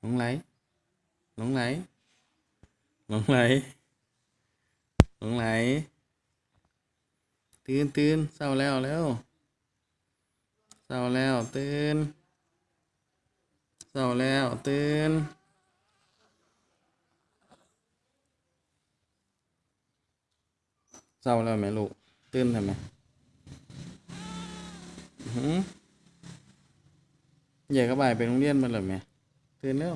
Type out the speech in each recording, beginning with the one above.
หลงไหล หลงไหล หลงไหล หลงไหล ตื่นตื่นเศร้าแล้วแล้วเศร้าแล้วตื่นเศร้าแล้วตื่นเศร้าแล้วไหมลูก ตื่นทำไมอื้อหืออยากกระบายไปโรงเรียนมันเหรอแม่ ตื่นแล้ว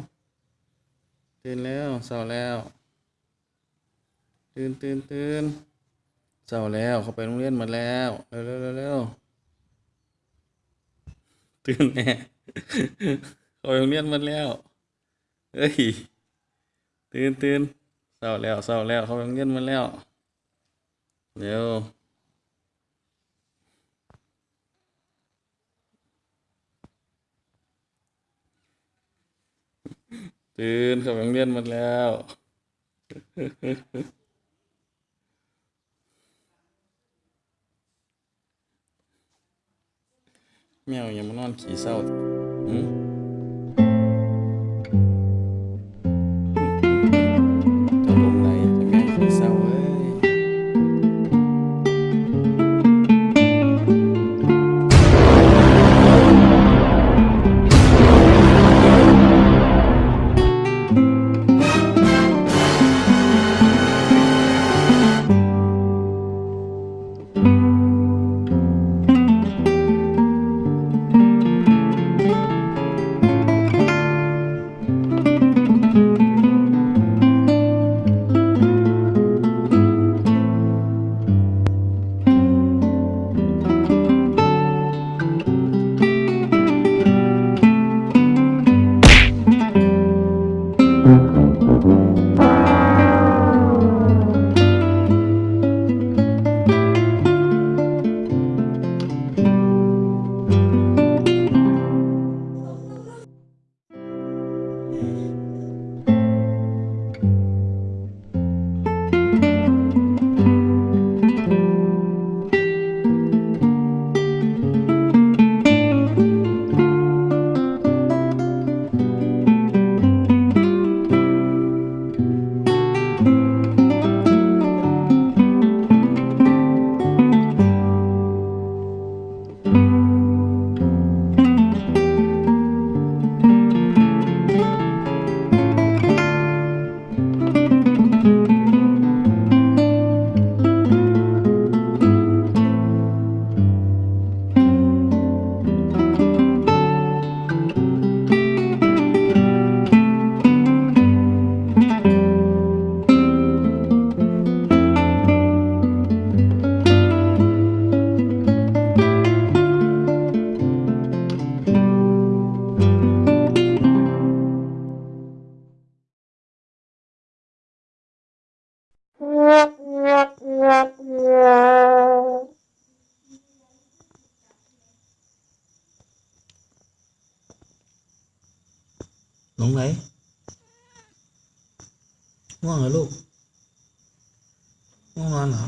ตื่นแล้วเศร้าแล้ว ตื่นตื่นตื่นเศร้าแล้วเขาไปโรงเรียนหมาแล้วเร็วเร็วเร็วเร็วตื่นแน่เขาไปโรงเรียนหมาแล้วเอ้ยตื่นตื่นเศร้าแล้วเศร้าแล้วเขาไปโรงเรียนหมาแล้วเร็ว ตื่นเข้าไปโรงเรียนหมดแล้ว แมวยังมานอนขี่เศร้าอืม Yeah. หลงไหลง่วงเหรอลูกง่วงนอนเหรอ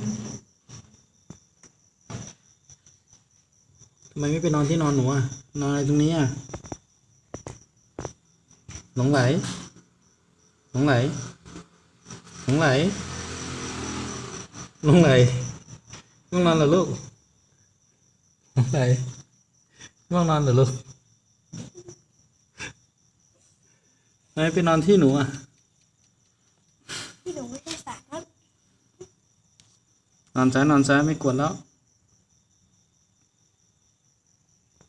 ทำไมไม่ไปนอนที่นอนหนูอะนอนอะไรตรงนี้อะหลงไหลหลงไหลหลงไหลหลงไหลง่วงนอนเหรอลูกหลงไหลง่วงนอนเหรอลูก ทำไมไปนอนที่หนูอะ ที่หนูไม่ใช่สัตว์ครับนอนซ้ายนอนซ้ายไม่กวนแล้วไ